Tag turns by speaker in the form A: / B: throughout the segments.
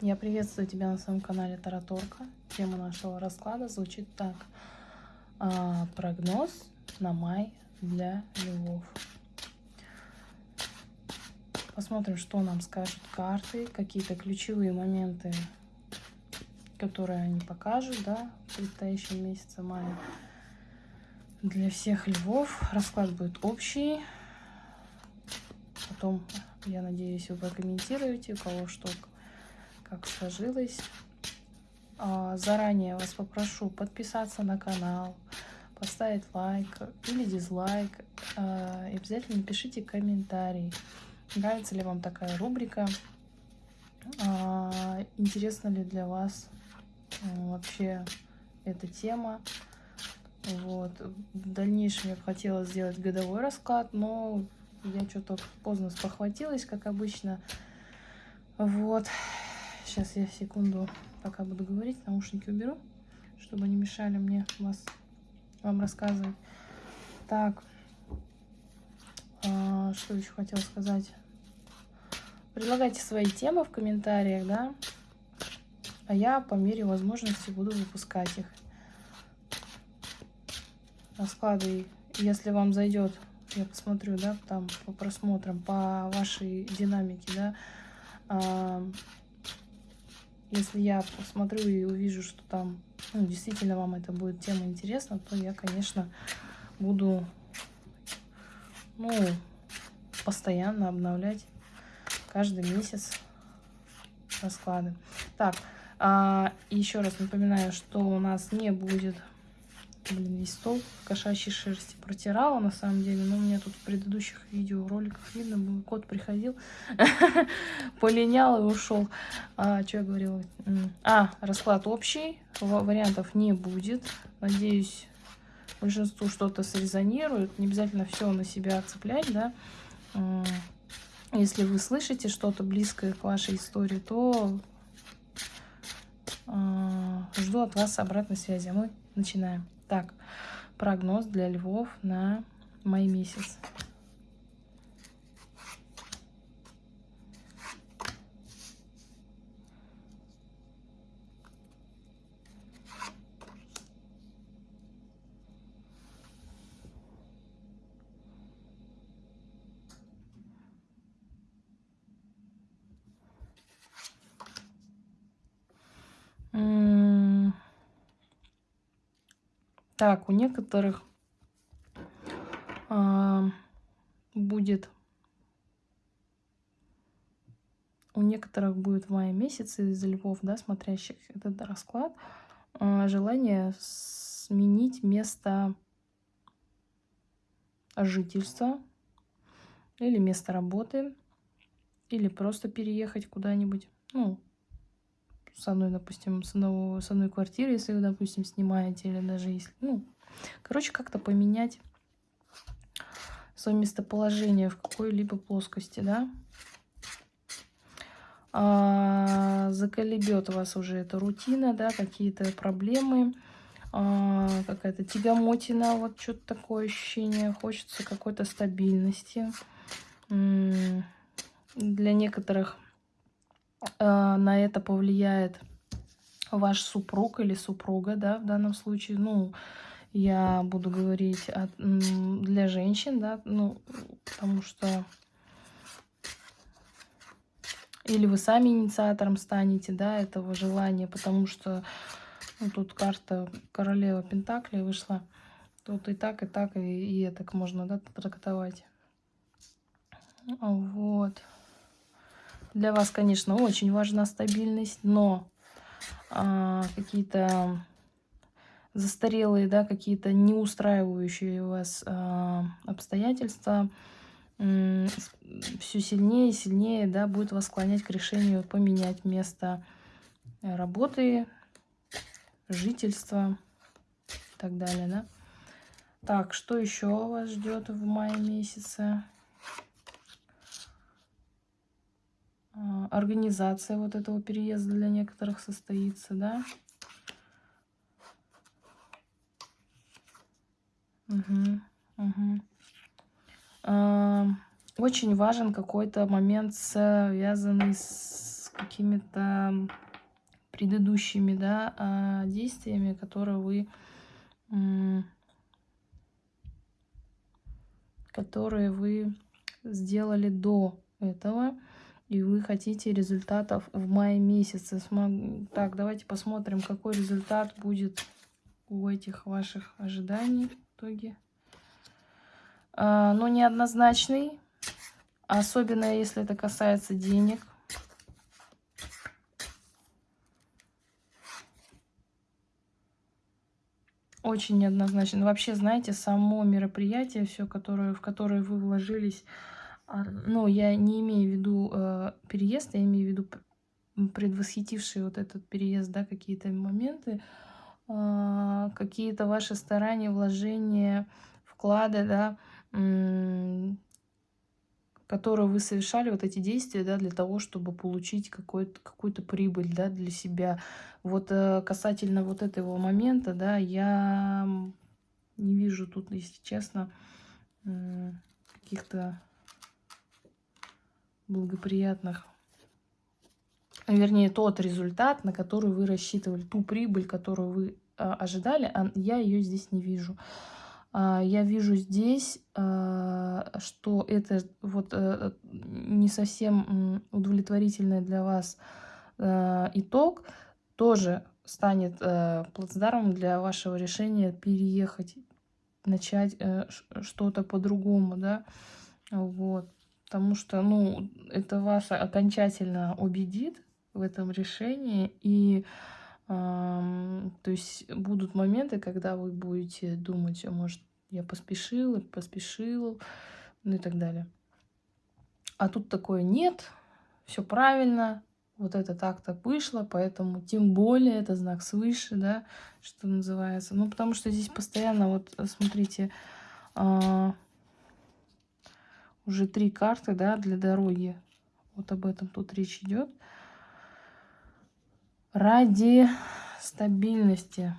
A: Я приветствую тебя на своем канале Тараторка. Тема нашего расклада звучит так. А, прогноз на май для львов. Посмотрим, что нам скажут карты, какие-то ключевые моменты, которые они покажут, да, в предстоящем месяце мая. Для всех львов расклад будет общий. Потом, я надеюсь, вы прокомментируете, у кого что как сложилось. А, заранее вас попрошу подписаться на канал, поставить лайк или дизлайк. А, и обязательно пишите комментарий. Нравится ли вам такая рубрика? А, интересна ли для вас вообще эта тема? Вот. В дальнейшем я бы хотела сделать годовой расклад, но я что-то поздно спохватилась, как обычно. Вот. Сейчас я секунду, пока буду говорить, наушники уберу, чтобы не мешали мне вас, вам рассказывать. Так, а, что еще хотела сказать? Предлагайте свои темы в комментариях, да? А я по мере возможности буду выпускать их. Расклады, если вам зайдет, я посмотрю, да, там по просмотрам, по вашей динамике, да, а, если я посмотрю и увижу, что там ну, действительно вам это будет тема интересна, то я, конечно, буду ну, постоянно обновлять каждый месяц расклады. Так, а, еще раз напоминаю, что у нас не будет блин, весь стол кошачьей шерсти протирала на самом деле, но у меня тут в предыдущих видеороликах видно был, кот приходил, полинял и ушел. А, что я говорила? А, расклад общий, вариантов не будет. Надеюсь, большинству что-то срезонирует. Не обязательно все на себя цеплять, да. Если вы слышите что-то близкое к вашей истории, то а, жду от вас обратной связи. А мы начинаем. Так, прогноз для львов на май месяц. Так, у некоторых а, будет у некоторых будет в мае месяце из львов, да, смотрящих этот расклад, а, желание сменить место жительства или место работы, или просто переехать куда-нибудь, ну, с одной, допустим, с, одного, с одной квартиры, если вы, допустим, снимаете, или даже если, ну, короче, как-то поменять свое местоположение в какой-либо плоскости, да. А, заколебет вас уже эта рутина, да, какие-то проблемы, а, какая-то тягомотина, вот что-то такое ощущение, хочется какой-то стабильности. Для некоторых на это повлияет ваш супруг или супруга, да, в данном случае, ну, я буду говорить от, для женщин, да, ну, потому что или вы сами инициатором станете, да, этого желания, потому что ну, тут карта королева Пентакли вышла, тут и так, и так, и, и это можно, да, трактовать. Вот. Для вас, конечно, очень важна стабильность, но а, какие-то застарелые, да, какие-то не устраивающие вас а, обстоятельства все сильнее и сильнее, да, будет вас склонять к решению поменять место работы, жительства и так далее, да. Так, что еще вас ждет в мае месяце? Организация вот этого переезда для некоторых состоится, да. Угу, угу. А, очень важен какой-то момент, связанный с какими-то предыдущими да, а, действиями, которые вы которые вы сделали до этого, и вы хотите результатов в мае месяце. Так, давайте посмотрим, какой результат будет у этих ваших ожиданий в итоге. А, но неоднозначный, особенно если это касается денег. Очень неоднозначно. Вообще, знаете, само мероприятие, все, которое, в которое вы вложились, ну, я не имею в виду э, переезд, я имею в виду предвосхитившие вот этот переезд, да, какие-то моменты, э, какие-то ваши старания, вложения, вклады, да, которые вы совершали, вот эти действия, да, для того, чтобы получить какую-то прибыль, да, для себя. Вот э, касательно вот этого момента, да, я не вижу тут, если честно, каких-то благоприятных, вернее, тот результат, на который вы рассчитывали, ту прибыль, которую вы а, ожидали, а я ее здесь не вижу. А, я вижу здесь, а, что это вот э, не совсем удовлетворительный для вас а, итог, тоже станет э, плацдармом для вашего решения переехать, начать э, что-то по-другому, да, вот, потому что, ну, это вас окончательно убедит в этом решении, и то есть будут моменты, когда вы будете думать, а может, я поспешила, поспешила, ну и так далее. А тут такое нет, все правильно, вот это так-то вышло, поэтому тем более это знак свыше, да, что называется. Ну, потому что здесь постоянно, вот, смотрите, а, уже три карты, да, для дороги. Вот об этом тут речь идет ради стабильности.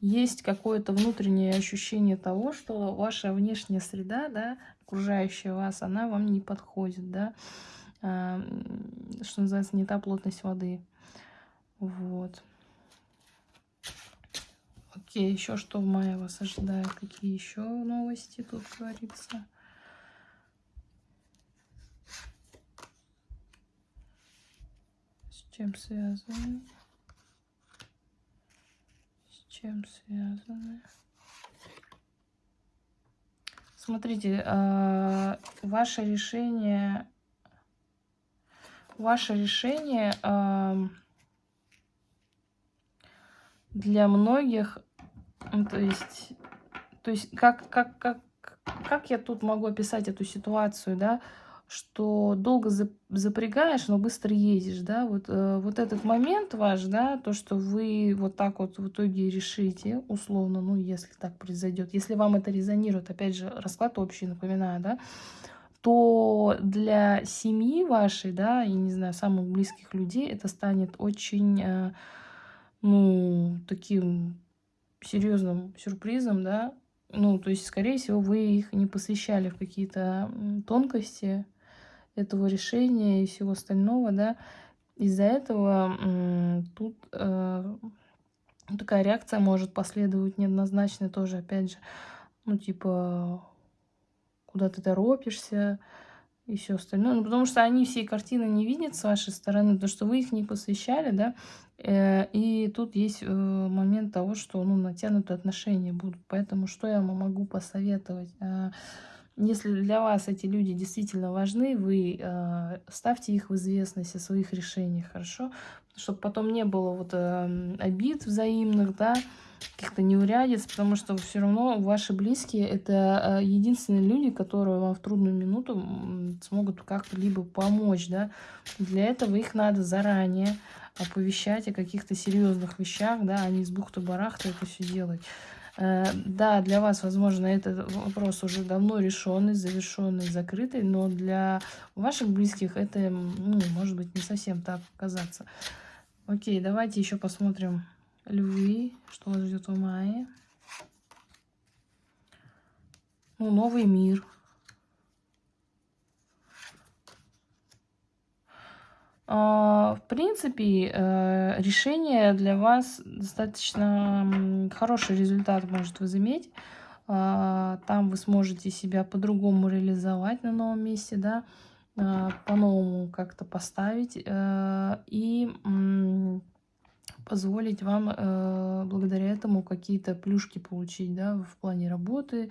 A: Есть какое-то внутреннее ощущение того, что ваша внешняя среда, да, окружающая вас, она вам не подходит, да, а, что называется, не та плотность воды. Вот. Окей, еще что в мае вас ожидает? Какие еще новости тут говорится? Чем связаны? С чем связаны? Смотрите, э, ваше решение, ваше решение э, для многих, ну, то есть, то есть как, как, как, как я тут могу описать эту ситуацию, да? Что долго запрягаешь, но быстро ездишь, да, вот, э, вот этот момент ваш, да, то, что вы вот так вот в итоге решите, условно, ну, если так произойдет, если вам это резонирует, опять же, расклад общий, напоминаю, да, то для семьи вашей, да, и, не знаю, самых близких людей это станет очень, э, ну, таким серьезным сюрпризом, да, ну, то есть, скорее всего, вы их не посвящали в какие-то тонкости, этого решения и всего остального, да, из-за этого тут э, такая реакция может последовать неоднозначно тоже, опять же, ну, типа, куда ты торопишься и все остальное. Ну, потому что они всей картины не видят с вашей стороны, потому что вы их не посвящали, да, э, и тут есть э, момент того, что, ну, натянутые отношения будут. Поэтому что я могу посоветовать? Если для вас эти люди действительно важны, вы э, ставьте их в известность о своих решениях, хорошо? Чтобы потом не было вот э, обид взаимных, да, каких-то неурядиц, потому что все равно ваши близкие это э, единственные люди, которые вам в трудную минуту смогут как-то либо помочь, да. Для этого их надо заранее оповещать о каких-то серьезных вещах, да, а не с бухты-барахта это все делать. Э, да, для вас, возможно, этот вопрос уже давно решенный, завершенный, закрытый, но для ваших близких это, ну, может быть, не совсем так казаться. Окей, давайте еще посмотрим львы, что вас ждет в мае. Ну, новый мир. В принципе, э, решение для вас достаточно хороший результат может возыметь. А, там вы сможете себя по-другому реализовать на новом месте, да, а, по-новому как-то поставить э, и позволить вам э, благодаря этому какие-то плюшки получить, да, в плане работы,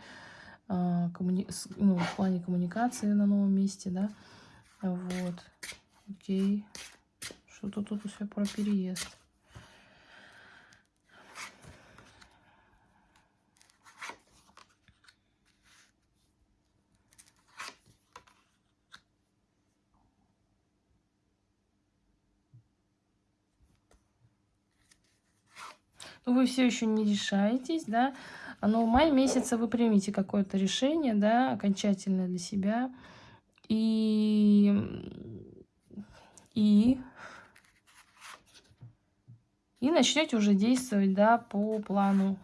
A: коммуни... ну, в плане коммуникации на новом месте, да, вот. Окей. Что-то тут все про переезд. Ну, вы все еще не решаетесь, да, но в мае месяце вы примите какое-то решение, да, окончательное для себя. И и, и начнете уже действовать, да, по плану.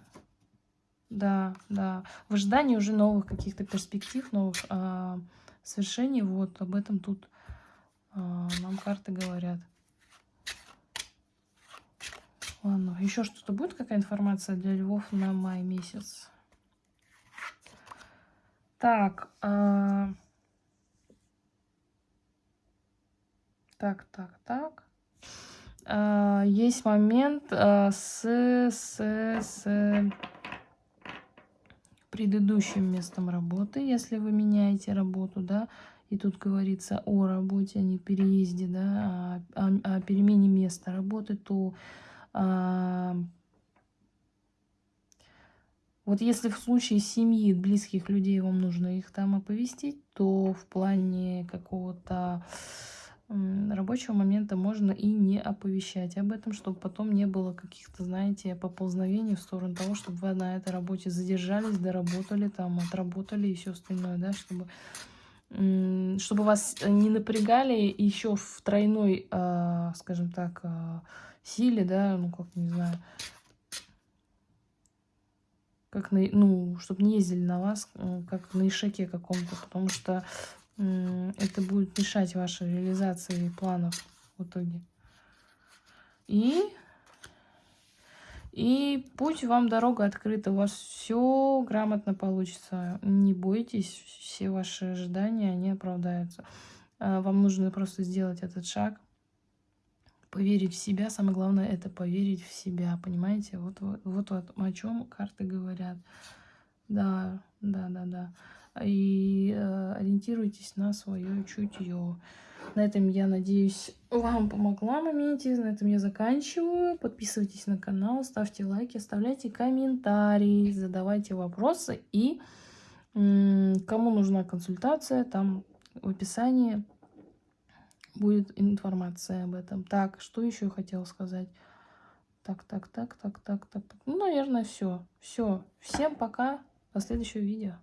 A: Да, да. В ожидании уже новых каких-то перспектив, новых а, свершений. Вот об этом тут а, нам карты говорят. Ладно, еще что-то будет, какая информация для львов на май месяц? Так, а... Так, так, так. А, есть момент а, с, с, с предыдущим местом работы, если вы меняете работу, да, и тут говорится о работе, а не переезде, да, о, о, о перемене места работы, то а, вот если в случае семьи, близких людей вам нужно их там оповестить, то в плане какого-то рабочего момента можно и не оповещать об этом, чтобы потом не было каких-то, знаете, поползновений в сторону того, чтобы вы на этой работе задержались, доработали, там, отработали и все остальное, да, чтобы, чтобы вас не напрягали еще в тройной, а, скажем так, а, силе, да, ну, как, не знаю, как на, ну, чтобы не ездили на вас, э, как на ишаке каком-то, потому что это будет мешать вашей реализации планов в итоге. И, и путь вам дорога открыта, у вас все грамотно получится. Не бойтесь, все ваши ожидания, они оправдаются. А, вам нужно просто сделать этот шаг, поверить в себя. Самое главное это поверить в себя, понимаете? Вот, вот, вот, вот о чем карты говорят. Да, да, да, да и э, ориентируйтесь на свое чутье. На этом, я надеюсь, вам помогла моменте. На этом я заканчиваю. Подписывайтесь на канал, ставьте лайки, оставляйте комментарии, задавайте вопросы. И кому нужна консультация, там в описании будет информация об этом. Так, что еще я хотела сказать? Так, так, так, так, так, так. Ну, наверное, все. Все. Всем пока. До следующего видео.